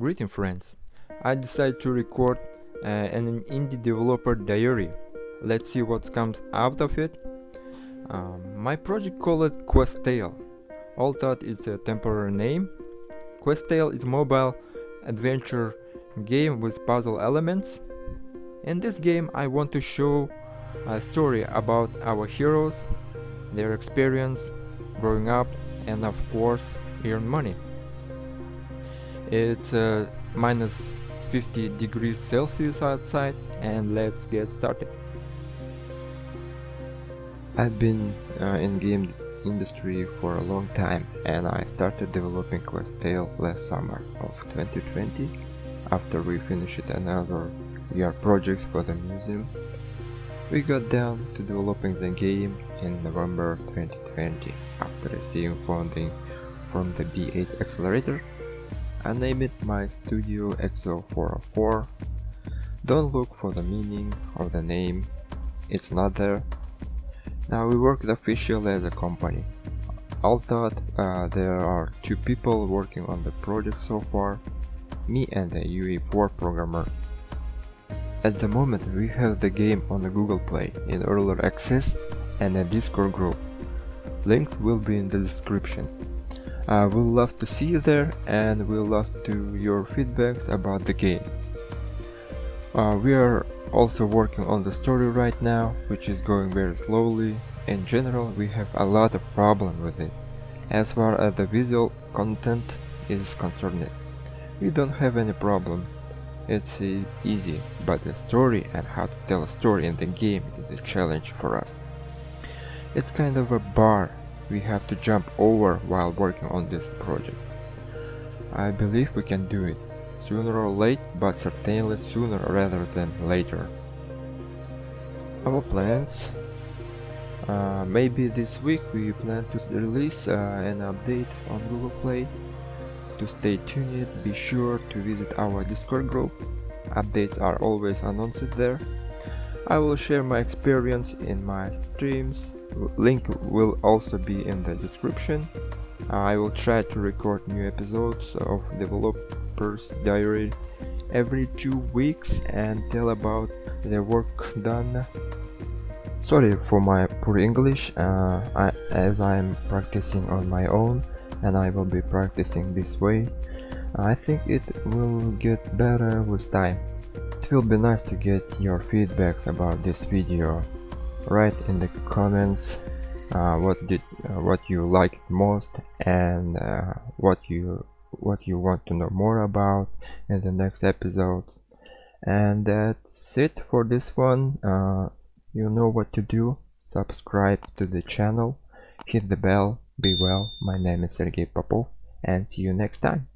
Greeting friends, I decided to record uh, an indie developer diary. Let's see what comes out of it. Um, my project called Quest Tale. Although it's a temporary name. Quest Tale is mobile adventure game with puzzle elements. In this game I want to show a story about our heroes, their experience growing up and of course earn money. It's uh, minus 50 degrees Celsius outside and let's get started. I've been uh, in game industry for a long time and I started developing Quest Tale last summer of 2020 after we finished another VR project for the museum. We got down to developing the game in November 2020 after receiving funding from the B8 Accelerator. I named it my Studio XO404. Don't look for the meaning of the name, it's not there. Now we work officially as a company. Although uh, there are two people working on the project so far, me and the UE4 programmer. At the moment we have the game on the Google Play in early access and a Discord group. Links will be in the description. I would love to see you there and we'll love to your feedbacks about the game. Uh, we are also working on the story right now, which is going very slowly. In general, we have a lot of problem with it. As far as the visual content is concerned, we don't have any problem. It's uh, easy, but the story and how to tell a story in the game is a challenge for us. It's kind of a bar we have to jump over while working on this project. I believe we can do it, sooner or late, but certainly sooner rather than later. Our plans uh, maybe this week we plan to release uh, an update on Google Play. To stay tuned, be sure to visit our Discord group. Updates are always announced there. I will share my experience in my streams. Link will also be in the description. I will try to record new episodes of Developers Diary every two weeks and tell about the work done. Sorry for my poor English, uh, I, as I am practicing on my own and I will be practicing this way. I think it will get better with time. It will be nice to get your feedbacks about this video. Write in the comments uh, what did uh, what you liked most and uh, what you what you want to know more about in the next episodes. And that's it for this one. Uh, you know what to do. Subscribe to the channel, hit the bell, be well. My name is Sergey Popov and see you next time.